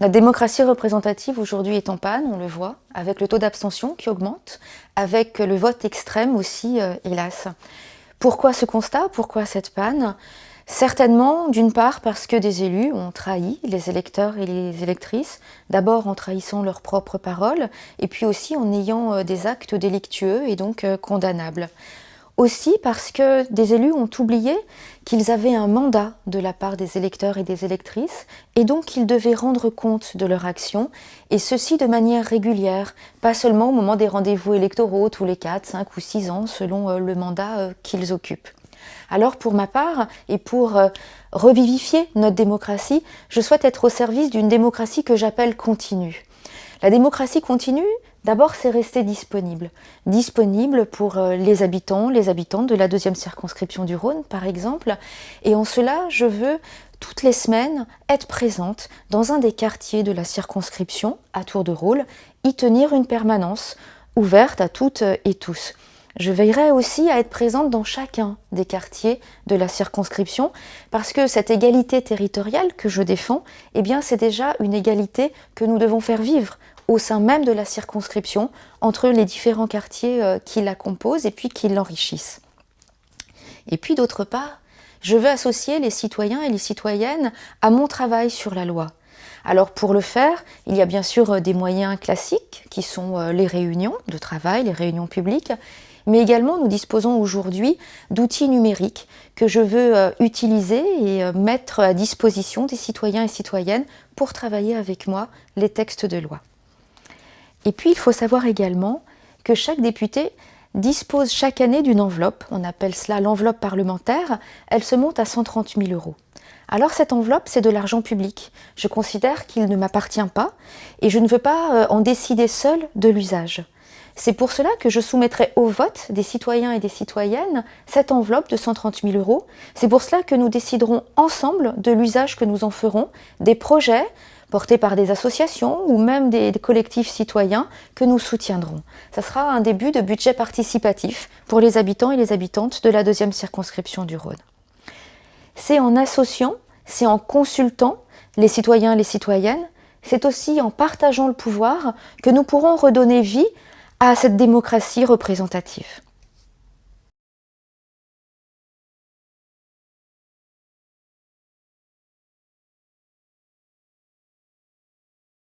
La démocratie représentative aujourd'hui est en panne, on le voit, avec le taux d'abstention qui augmente, avec le vote extrême aussi, euh, hélas. Pourquoi ce constat? Pourquoi cette panne? Certainement, d'une part, parce que des élus ont trahi les électeurs et les électrices, d'abord en trahissant leurs propres paroles, et puis aussi en ayant euh, des actes délictueux et donc euh, condamnables. Aussi parce que des élus ont oublié qu'ils avaient un mandat de la part des électeurs et des électrices et donc qu'ils devaient rendre compte de leur action et ceci de manière régulière, pas seulement au moment des rendez-vous électoraux tous les 4, 5 ou 6 ans selon euh, le mandat euh, qu'ils occupent. Alors pour ma part, et pour euh, revivifier notre démocratie, je souhaite être au service d'une démocratie que j'appelle continue. La démocratie continue, D'abord, c'est rester disponible. Disponible pour euh, les habitants, les habitantes de la deuxième circonscription du Rhône, par exemple. Et en cela, je veux toutes les semaines être présente dans un des quartiers de la circonscription, à tour de rôle, y tenir une permanence ouverte à toutes et tous. Je veillerai aussi à être présente dans chacun des quartiers de la circonscription parce que cette égalité territoriale que je défends, eh c'est déjà une égalité que nous devons faire vivre au sein même de la circonscription entre les différents quartiers euh, qui la composent et puis qui l'enrichissent. Et puis d'autre part, je veux associer les citoyens et les citoyennes à mon travail sur la loi. Alors pour le faire, il y a bien sûr euh, des moyens classiques qui sont euh, les réunions de travail, les réunions publiques, mais également nous disposons aujourd'hui d'outils numériques que je veux utiliser et mettre à disposition des citoyens et citoyennes pour travailler avec moi les textes de loi. Et puis, il faut savoir également que chaque député dispose chaque année d'une enveloppe, on appelle cela l'enveloppe parlementaire, elle se monte à 130 000 euros. Alors cette enveloppe, c'est de l'argent public. Je considère qu'il ne m'appartient pas et je ne veux pas euh, en décider seul de l'usage. C'est pour cela que je soumettrai au vote des citoyens et des citoyennes cette enveloppe de 130 000 euros. C'est pour cela que nous déciderons ensemble de l'usage que nous en ferons, des projets, portés par des associations ou même des collectifs citoyens que nous soutiendrons. Ça sera un début de budget participatif pour les habitants et les habitantes de la deuxième circonscription du Rhône. C'est en associant, c'est en consultant les citoyens et les citoyennes, c'est aussi en partageant le pouvoir que nous pourrons redonner vie à cette démocratie représentative.